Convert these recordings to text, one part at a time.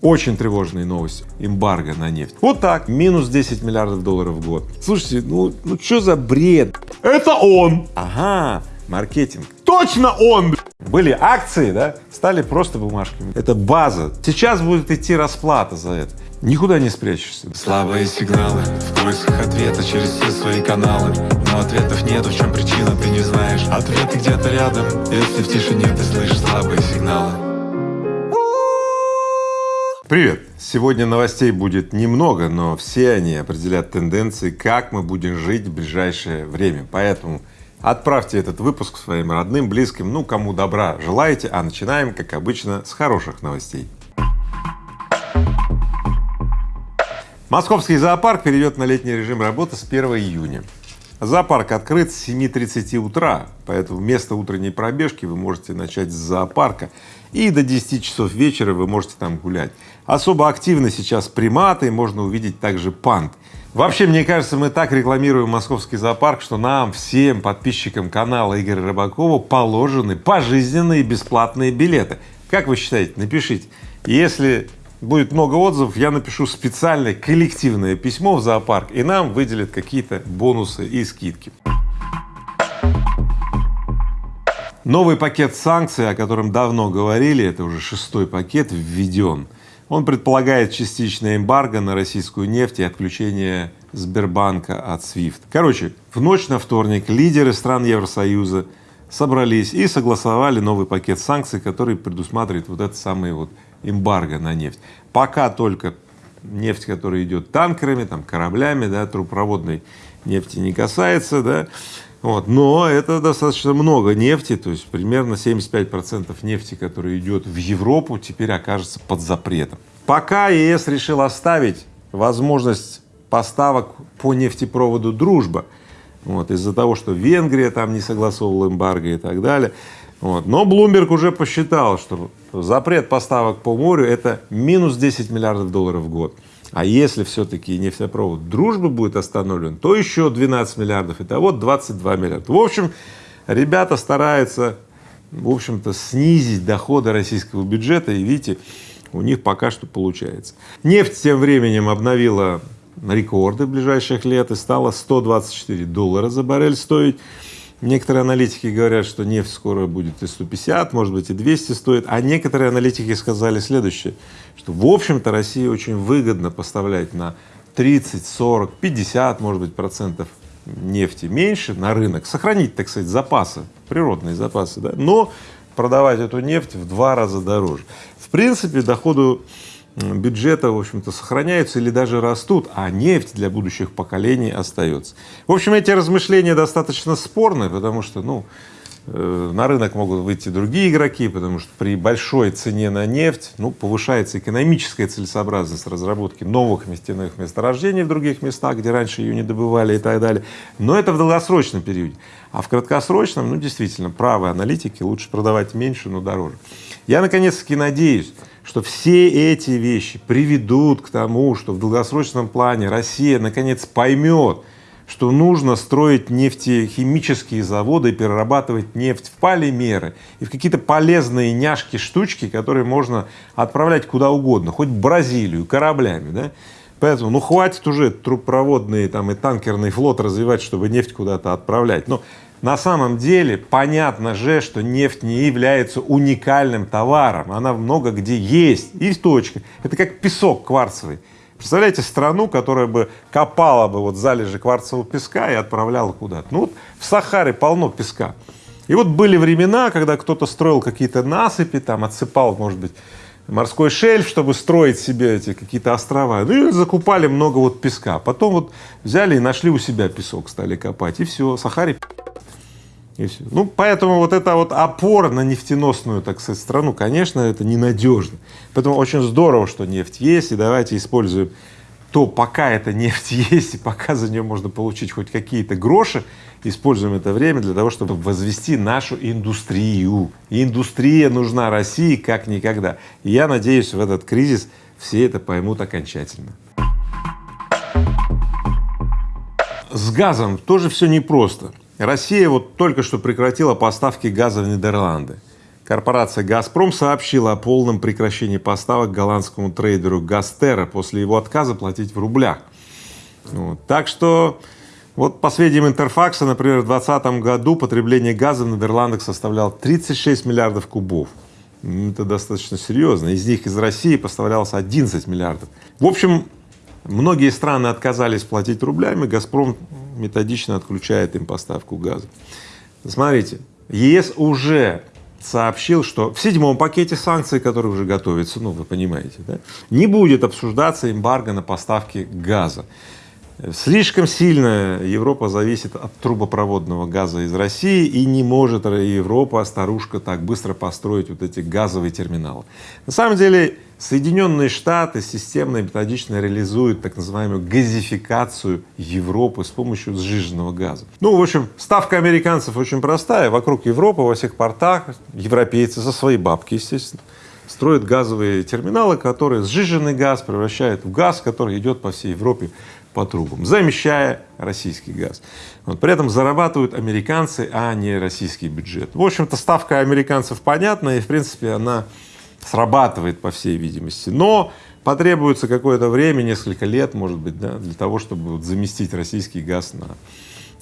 Очень тревожные новости. Эмбарго на нефть. Вот так, минус 10 миллиардов долларов в год. Слушайте, ну, ну что за бред? Это он! Ага, маркетинг. Точно он! Были акции, да, стали просто бумажками. Это база. Сейчас будет идти расплата за это. Никуда не спрячешься. Слабые сигналы в поисках ответа через все свои каналы Но ответов нет, в чем причина, ты не знаешь Ответы где-то рядом, если в тишине ты слышишь слабые сигналы Привет! Сегодня новостей будет немного, но все они определят тенденции, как мы будем жить в ближайшее время. Поэтому отправьте этот выпуск своим родным, близким, ну кому добра желаете, а начинаем, как обычно, с хороших новостей. Московский зоопарк перейдет на летний режим работы с 1 июня. Зоопарк открыт с 7.30 утра, поэтому вместо утренней пробежки вы можете начать с зоопарка и до 10 часов вечера вы можете там гулять. Особо активны сейчас приматы, можно увидеть также панд. Вообще, мне кажется, мы так рекламируем московский зоопарк, что нам, всем подписчикам канала Игоря Рыбакова положены пожизненные бесплатные билеты. Как вы считаете? Напишите. Если будет много отзывов, я напишу специальное коллективное письмо в зоопарк, и нам выделят какие-то бонусы и скидки. Новый пакет санкций, о котором давно говорили, это уже шестой пакет, введен. Он предполагает частичное эмбарго на российскую нефть и отключение Сбербанка от SWIFT. Короче, в ночь на вторник лидеры стран Евросоюза собрались и согласовали новый пакет санкций, который предусматривает вот этот самый вот эмбарго на нефть. Пока только нефть, которая идет танкерами, там, кораблями, да, трубопроводной нефти не касается, да, вот, но это достаточно много нефти, то есть примерно 75 процентов нефти, которая идет в Европу, теперь окажется под запретом. Пока ЕС решил оставить возможность поставок по нефтепроводу «Дружба», вот, из-за того, что Венгрия там не согласовывала эмбарго и так далее, вот. Но Блумберг уже посчитал, что запрет поставок по морю — это минус 10 миллиардов долларов в год. А если все-таки нефтепровод «Дружба» будет остановлен, то еще 12 миллиардов, итого 22 миллиарда. В общем, ребята стараются, в общем-то, снизить доходы российского бюджета, и видите, у них пока что получается. Нефть тем временем обновила рекорды ближайших лет и стала 124 доллара за баррель стоить. Некоторые аналитики говорят, что нефть скоро будет и 150, может быть и 200 стоит, а некоторые аналитики сказали следующее, что в общем-то России очень выгодно поставлять на 30, 40, 50, может быть, процентов нефти меньше на рынок, сохранить, так сказать, запасы, природные запасы, да, но продавать эту нефть в два раза дороже. В принципе, доходу бюджета, в общем-то, сохраняются или даже растут, а нефть для будущих поколений остается. В общем, эти размышления достаточно спорные, потому что, ну, э, на рынок могут выйти другие игроки, потому что при большой цене на нефть, ну, повышается экономическая целесообразность разработки новых нефтяных месторождений в других местах, где раньше ее не добывали и так далее. Но это в долгосрочном периоде. А в краткосрочном, ну, действительно, правы аналитики, лучше продавать меньше, но дороже. Я наконец-таки надеюсь, что все эти вещи приведут к тому, что в долгосрочном плане Россия наконец поймет, что нужно строить нефтехимические заводы, перерабатывать нефть в полимеры и в какие-то полезные няшки, штучки, которые можно отправлять куда угодно, хоть в Бразилию, кораблями, да. Поэтому, ну, хватит уже трубопроводный там и танкерный флот развивать, чтобы нефть куда-то отправлять. Но на самом деле понятно же, что нефть не является уникальным товаром, она много где есть, и точка. Это как песок кварцевый. Представляете страну, которая бы копала бы вот залежи кварцевого песка и отправляла куда-то. Ну вот в Сахаре полно песка. И вот были времена, когда кто-то строил какие-то насыпи, там отсыпал, может быть, морской шельф, чтобы строить себе эти какие-то острова. Ну и закупали много вот песка. Потом вот взяли и нашли у себя песок, стали копать, и все, Сахаре и. Ну, поэтому вот эта вот опора на нефтеносную, так сказать, страну, конечно, это ненадежно. Поэтому очень здорово, что нефть есть, и давайте используем то, пока эта нефть есть, и пока за нее можно получить хоть какие-то гроши, используем это время для того, чтобы возвести нашу индустрию. Индустрия нужна России как никогда. И я надеюсь, в этот кризис все это поймут окончательно. С газом тоже все непросто. Россия вот только что прекратила поставки газа в Нидерланды. Корпорация «Газпром» сообщила о полном прекращении поставок голландскому трейдеру «Гастера» после его отказа платить в рублях. Вот. Так что вот по сведениям Интерфакса, например, в 2020 году потребление газа в Нидерландах составляло 36 миллиардов кубов. Это достаточно серьезно. Из них из России поставлялось 11 миллиардов. В общем, многие страны отказались платить рублями, «Газпром» методично отключает им поставку газа. Смотрите, ЕС уже сообщил, что в седьмом пакете санкций, который уже готовится, ну вы понимаете, да, не будет обсуждаться эмбарго на поставки газа. Слишком сильно Европа зависит от трубопроводного газа из России и не может Европа, старушка, так быстро построить вот эти газовые терминалы. На самом деле Соединенные Штаты системно и методично реализуют так называемую газификацию Европы с помощью сжиженного газа. Ну, в общем, ставка американцев очень простая. Вокруг Европы, во всех портах европейцы за свои бабки, естественно, строят газовые терминалы, которые сжиженный газ превращают в газ, который идет по всей Европе по трубам, замещая российский газ. Вот, при этом зарабатывают американцы, а не российский бюджет. В общем-то, ставка американцев понятна, и в принципе она срабатывает, по всей видимости. Но потребуется какое-то время, несколько лет, может быть, да, для того, чтобы вот заместить российский газ на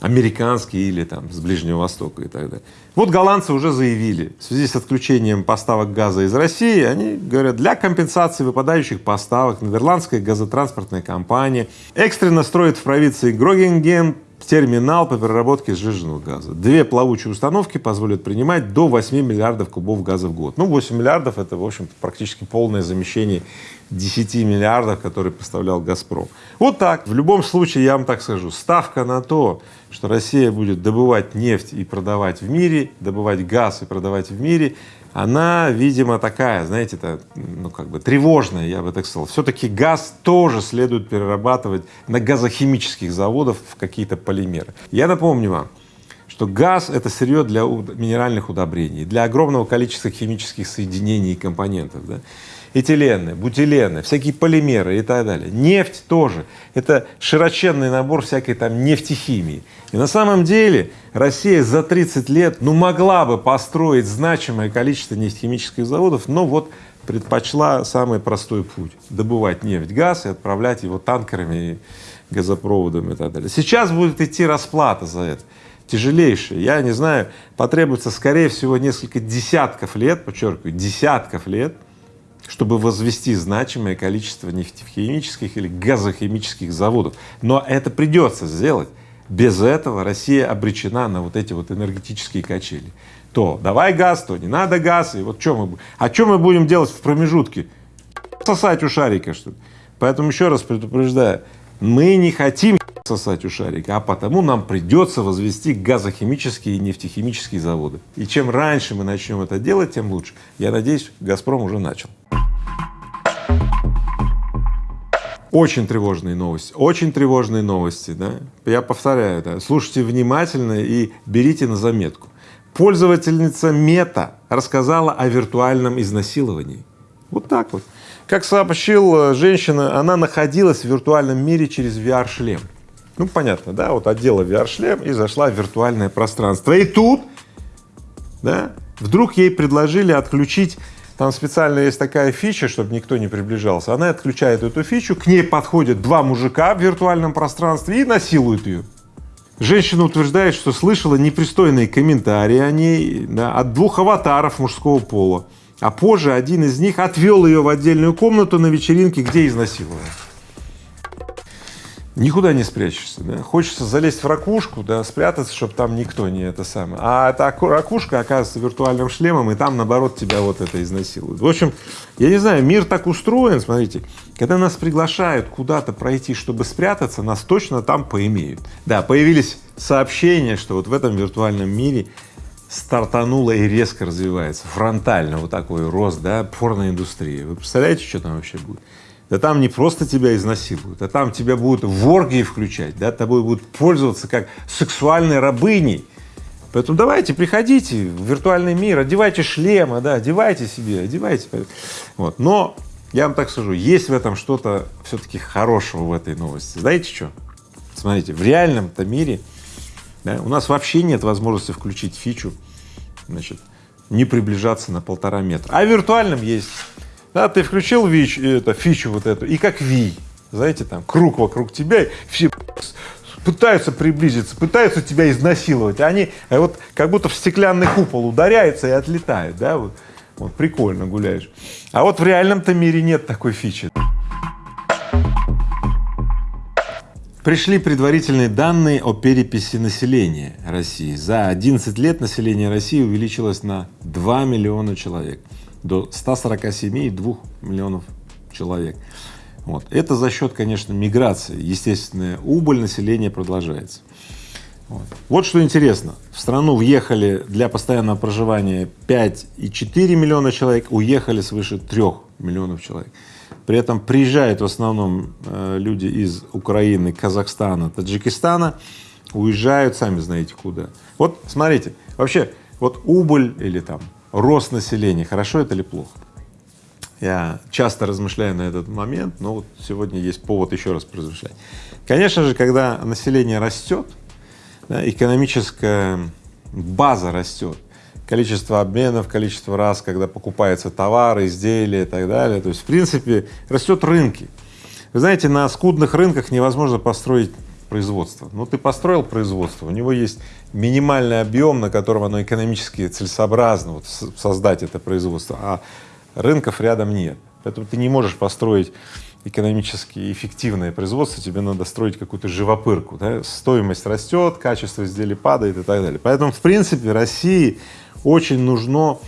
американский или там с Ближнего Востока и так далее. Вот голландцы уже заявили, в связи с отключением поставок газа из России, они говорят, для компенсации выпадающих поставок нидерландская газотранспортная компания экстренно строит в провинции Грогенген терминал по переработке сжиженного газа. Две плавучие установки позволят принимать до 8 миллиардов кубов газа в год. Ну, 8 миллиардов — это, в общем-то, практически полное замещение 10 миллиардов, которые поставлял «Газпром». Вот так. В любом случае, я вам так скажу, ставка на то, что Россия будет добывать нефть и продавать в мире, добывать газ и продавать в мире, она, видимо, такая, знаете, это, ну, как бы тревожная, я бы так сказал. Все-таки газ тоже следует перерабатывать на газохимических заводах в какие-то полимеры. Я напомню вам, что газ — это сырье для минеральных удобрений, для огромного количества химических соединений и компонентов. Да? Этилены, бутилены, всякие полимеры и так далее. Нефть тоже. Это широченный набор всякой там нефтехимии. И на самом деле Россия за 30 лет ну могла бы построить значимое количество нефтехимических заводов, но вот предпочла самый простой путь — добывать нефть, газ и отправлять его танкерами, газопроводами и так далее. Сейчас будет идти расплата за это тяжелейшая. Я не знаю, потребуется, скорее всего, несколько десятков лет, подчеркиваю, десятков лет, чтобы возвести значимое количество нефтехимических или газохимических заводов. Но это придется сделать. Без этого Россия обречена на вот эти вот энергетические качели. То давай газ, то не надо газ, и вот что мы, а что мы будем делать в промежутке? Сосать у шарика, что ли? Поэтому еще раз предупреждаю, мы не хотим сосать у шарика, а потому нам придется возвести газохимические и нефтехимические заводы. И чем раньше мы начнем это делать, тем лучше. Я надеюсь, «Газпром» уже начал. Очень тревожные новости, очень тревожные новости, да. Я повторяю это, слушайте внимательно и берите на заметку. Пользовательница Мета рассказала о виртуальном изнасиловании. Вот так вот. Как сообщила женщина, она находилась в виртуальном мире через VR-шлем. Ну, понятно, да, вот одела VR-шлем и зашла в виртуальное пространство. И тут, да, вдруг ей предложили отключить там специально есть такая фича, чтобы никто не приближался. Она отключает эту фичу, к ней подходят два мужика в виртуальном пространстве и насилуют ее. Женщина утверждает, что слышала непристойные комментарии о ней да, от двух аватаров мужского пола. А позже один из них отвел ее в отдельную комнату на вечеринке, где изнасиловал никуда не спрячешься, да? Хочется залезть в ракушку, да, спрятаться, чтобы там никто не это самое. А эта ракушка оказывается виртуальным шлемом, и там, наоборот, тебя вот это изнасилуют. В общем, я не знаю, мир так устроен, смотрите, когда нас приглашают куда-то пройти, чтобы спрятаться, нас точно там поимеют. Да, появились сообщения, что вот в этом виртуальном мире стартанула и резко развивается, фронтально вот такой рост, да, порноиндустрии. Вы представляете, что там вообще будет? Да там не просто тебя изнасилуют, а там тебя будут в оргии включать, да, тобой будут пользоваться как сексуальной рабыней. Поэтому давайте, приходите в виртуальный мир, одевайте шлемы, да, одевайте себе, одевайте. Вот. Но я вам так скажу, есть в этом что-то все-таки хорошего в этой новости. Знаете что? Смотрите, в реальном-то мире да, у нас вообще нет возможности включить фичу, значит, не приближаться на полтора метра. А в виртуальном есть. Да, ты включил ВИЧ, это, фичу вот эту, и как Ви, знаете, там круг вокруг тебя, все пытаются приблизиться, пытаются тебя изнасиловать, они а вот как будто в стеклянный купол ударяются и отлетают, да, вот, вот прикольно гуляешь. А вот в реальном-то мире нет такой фичи. Пришли предварительные данные о переписи населения России. За 11 лет население России увеличилось на 2 миллиона человек, до 147,2 миллионов человек. Вот. Это за счет, конечно, миграции. Естественная убыль населения продолжается. Вот. вот что интересно. В страну въехали для постоянного проживания 5,4 миллиона человек, уехали свыше 3 миллионов человек. При этом приезжают в основном э, люди из Украины, Казахстана, Таджикистана, уезжают сами знаете куда. Вот смотрите, вообще вот убыль или там рост населения, хорошо это или плохо? Я часто размышляю на этот момент, но вот сегодня есть повод еще раз поразмышлять. Конечно же, когда население растет, да, экономическая база растет, количество обменов, количество раз, когда покупаются товары, изделия и так далее. То есть, в принципе, растет рынки. Вы знаете, на скудных рынках невозможно построить производство. Ну, ты построил производство, у него есть минимальный объем, на котором оно экономически целесообразно вот, создать это производство, а рынков рядом нет. Поэтому ты не можешь построить экономически эффективное производство, тебе надо строить какую-то живопырку, да? стоимость растет, качество изделий падает и так далее. Поэтому, в принципе, России очень нужно,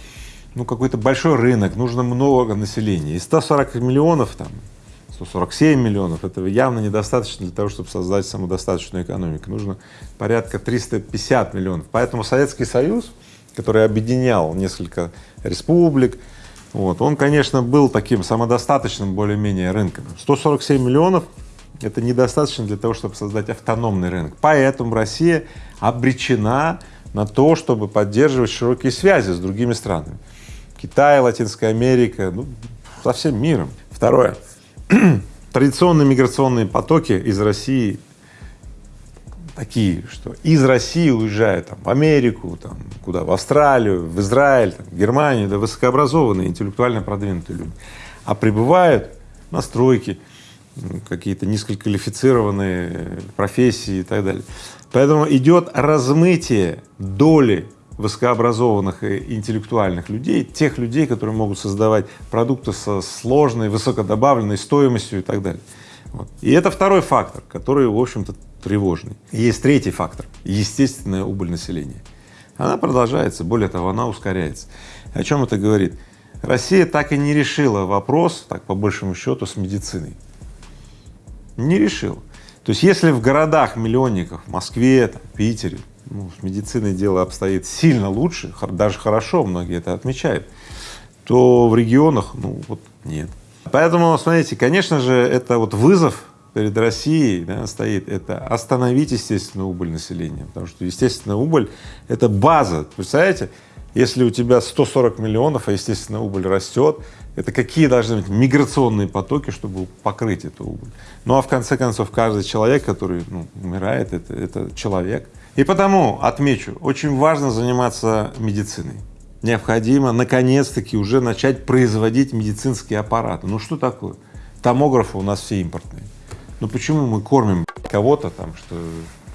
ну, какой-то большой рынок, нужно много населения. И 140 миллионов, там, 147 миллионов, этого явно недостаточно для того, чтобы создать самодостаточную экономику. Нужно порядка 350 миллионов. Поэтому Советский Союз, который объединял несколько республик, вот, он, конечно, был таким самодостаточным более-менее рынком. 147 миллионов — это недостаточно для того, чтобы создать автономный рынок. Поэтому Россия обречена на то, чтобы поддерживать широкие связи с другими странами. Китай, Латинская Америка, ну, со всем миром. Второе. Традиционные миграционные потоки из России такие, что из России уезжают там, в Америку, там, куда, в Австралию, в Израиль, там, в Германию, да высокообразованные, интеллектуально продвинутые люди, а прибывают на стройки, какие-то низкоквалифицированные профессии и так далее. Поэтому идет размытие доли высокообразованных и интеллектуальных людей, тех людей, которые могут создавать продукты со сложной, высокодобавленной стоимостью и так далее. Вот. И это второй фактор, который, в общем-то, тревожный. есть третий фактор — естественная убыль населения. Она продолжается, более того, она ускоряется. О чем это говорит? Россия так и не решила вопрос, так по большему счету, с медициной. Не решила. То есть если в городах-миллионниках, в Москве, там, Питере, ну, с медициной дело обстоит сильно лучше, даже хорошо, многие это отмечают, то в регионах, ну вот нет. Поэтому, смотрите, конечно же, это вот вызов перед Россией да, стоит, это остановить естественную убыль населения, потому что естественная убыль — это база, представляете, если у тебя 140 миллионов, а естественная убыль растет, это какие должны быть миграционные потоки, чтобы покрыть эту убыль. Ну а в конце концов каждый человек, который ну, умирает, это, это человек. И потому отмечу, очень важно заниматься медициной. Необходимо наконец-таки уже начать производить медицинские аппараты. Ну что такое? Томографы у нас все импортные. Ну почему мы кормим кого-то там, что,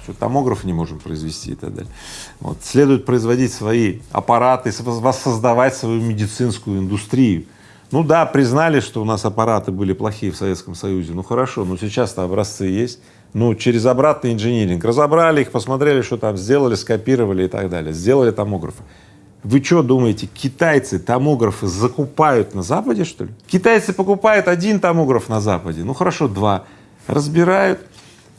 что томограф не можем произвести и так далее. Вот. Следует производить свои аппараты, воссоздавать свою медицинскую индустрию. Ну да, признали, что у нас аппараты были плохие в Советском Союзе, ну хорошо, но сейчас-то образцы есть. Ну, через обратный инжиниринг разобрали их, посмотрели, что там сделали, скопировали и так далее, сделали томографы. Вы что думаете, китайцы томографы закупают на Западе, что ли? Китайцы покупают один томограф на Западе, ну хорошо, два, разбирают,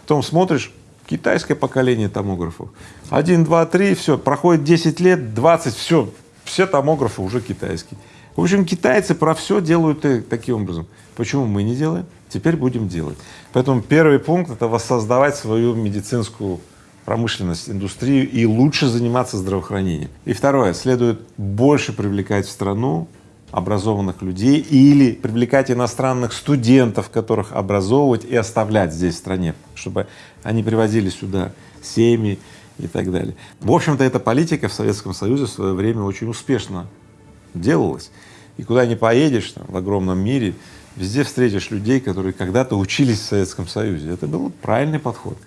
потом смотришь, китайское поколение томографов. Один, два, три, все, проходит 10 лет, 20, все, все томографы уже китайские. В общем, китайцы про все делают и таким образом. Почему мы не делаем? Теперь будем делать. Поэтому первый пункт — это воссоздавать свою медицинскую промышленность, индустрию и лучше заниматься здравоохранением. И второе, следует больше привлекать в страну образованных людей или привлекать иностранных студентов, которых образовывать и оставлять здесь в стране, чтобы они привозили сюда семьи и так далее. В общем-то, эта политика в Советском Союзе в свое время очень успешно делалась. И куда ни поедешь там, в огромном мире, везде встретишь людей, которые когда-то учились в Советском Союзе. Это был правильный подход,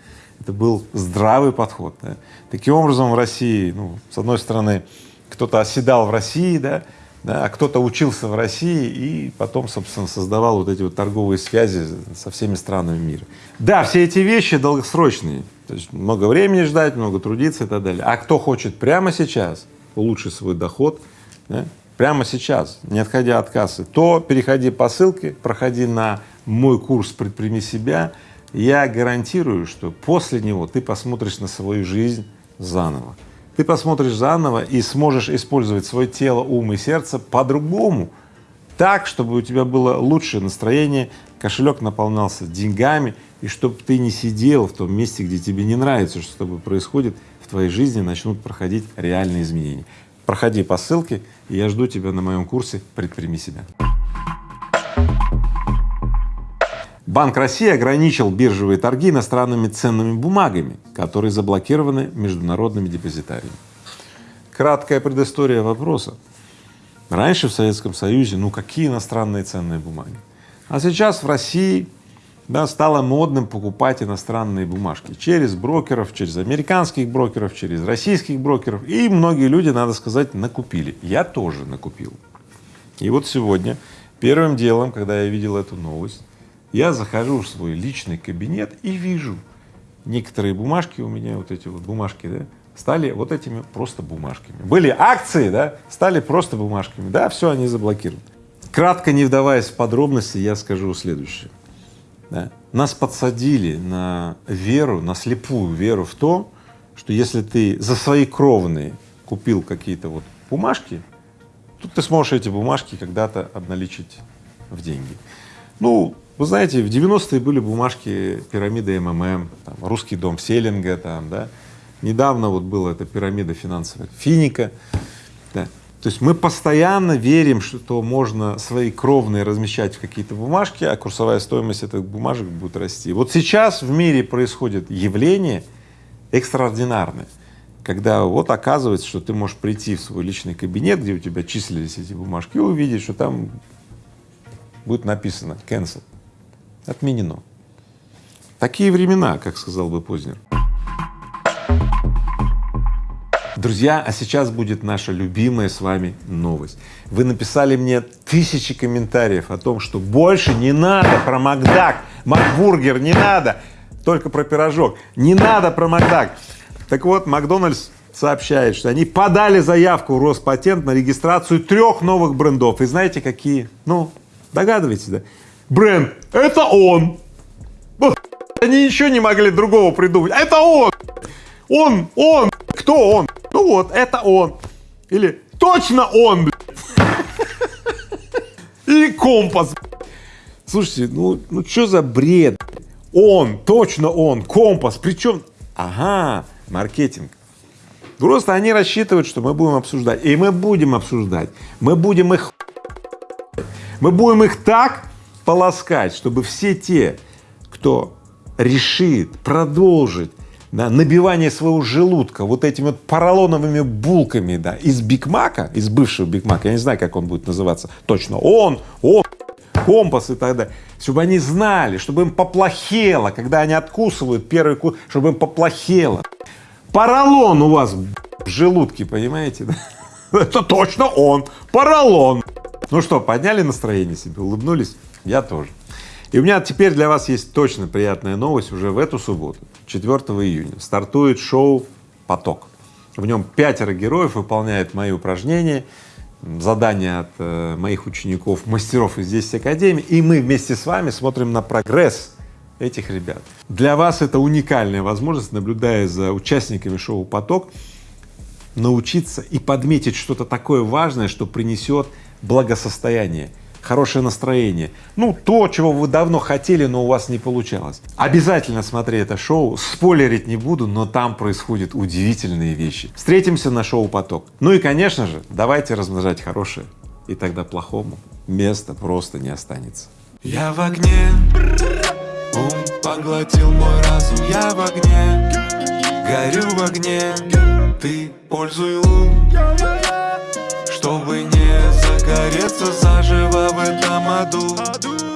это был здравый подход. Да. Таким образом, в России, ну, с одной стороны, кто-то оседал в России, да, да, а кто-то учился в России и потом, собственно, создавал вот эти вот торговые связи со всеми странами мира. Да, все эти вещи долгосрочные, то есть много времени ждать, много трудиться и так далее. А кто хочет прямо сейчас улучшить свой доход, да, прямо сейчас, не отходя от кассы, то переходи по ссылке, проходи на мой курс «Предприми себя», я гарантирую, что после него ты посмотришь на свою жизнь заново. Ты посмотришь заново и сможешь использовать свое тело, ум и сердце по-другому, так, чтобы у тебя было лучшее настроение, кошелек наполнялся деньгами, и чтобы ты не сидел в том месте, где тебе не нравится, что с тобой происходит, в твоей жизни начнут проходить реальные изменения. Проходи по ссылке, и я жду тебя на моем курсе «Предприми себя». Банк России ограничил биржевые торги иностранными ценными бумагами, которые заблокированы международными депозитариями. Краткая предыстория вопроса. Раньше в Советском Союзе, ну какие иностранные ценные бумаги? А сейчас в России да, стало модным покупать иностранные бумажки через брокеров, через американских брокеров, через российских брокеров. И многие люди, надо сказать, накупили. Я тоже накупил. И вот сегодня первым делом, когда я видел эту новость, я захожу в свой личный кабинет и вижу некоторые бумажки у меня, вот эти вот бумажки, да, стали вот этими просто бумажками. Были акции, да, стали просто бумажками, да, все, они заблокированы. Кратко не вдаваясь в подробности, я скажу следующее. Да. Нас подсадили на веру, на слепую веру в то, что если ты за свои кровные купил какие-то вот бумажки, то ты сможешь эти бумажки когда-то обналичить в деньги. Ну, вы знаете, в 90-е были бумажки пирамиды МММ, там, русский дом Селинга, там, да. Недавно вот была эта пирамида финансовая Финика. То есть мы постоянно верим, что можно свои кровные размещать в какие-то бумажки, а курсовая стоимость этих бумажек будет расти. Вот сейчас в мире происходит явление экстраординарное, когда вот оказывается, что ты можешь прийти в свой личный кабинет, где у тебя числились эти бумажки, и увидеть, что там будет написано cancel отменено. Такие времена, как сказал бы Познер. Друзья, а сейчас будет наша любимая с вами новость. Вы написали мне тысячи комментариев о том, что больше не надо про Макдак, Макбургер не надо, только про пирожок, не надо про Макдак. Так вот, Макдональдс сообщает, что они подали заявку в Роспатент на регистрацию трех новых брендов. И знаете какие? Ну, догадываетесь, да? бренд, это он. Они ничего не могли другого придумать. Это он! Он, он, кто он? Ну вот, это он. Или точно он, Или компас. Слушайте, ну, ну что за бред? Он, точно он, компас. Причем, ага, маркетинг. Просто они рассчитывают, что мы будем обсуждать. И мы будем обсуждать. Мы будем их мы будем их так полоскать, чтобы все те, кто решит продолжить да, набивание своего желудка вот этими вот поролоновыми булками да, из Бигмака, из бывшего Бигмака, я не знаю, как он будет называться, точно он, он, компас и так далее, чтобы они знали, чтобы им поплохело, когда они откусывают первый кус, чтобы им поплохело. Поролон у вас в желудке, понимаете? Это точно он, поролон. Ну что, подняли настроение себе, улыбнулись? Я тоже. И у меня теперь для вас есть точно приятная новость. Уже в эту субботу, 4 июня, стартует шоу «Поток». В нем пятеро героев выполняют мои упражнения, задания от э, моих учеников, мастеров из 10 академий, и мы вместе с вами смотрим на прогресс этих ребят. Для вас это уникальная возможность, наблюдая за участниками шоу «Поток», научиться и подметить что-то такое важное, что принесет благосостояние, хорошее настроение, ну, то, чего вы давно хотели, но у вас не получалось. Обязательно смотри это шоу, спойлерить не буду, но там происходят удивительные вещи. Встретимся на шоу «Поток». Ну и, конечно же, давайте размножать хорошее, и тогда плохому места просто не останется. Я в огне, ум поглотил мой разум, я в огне горю в огне Ты пользуй лун Чтобы не загореться заживо в этом аду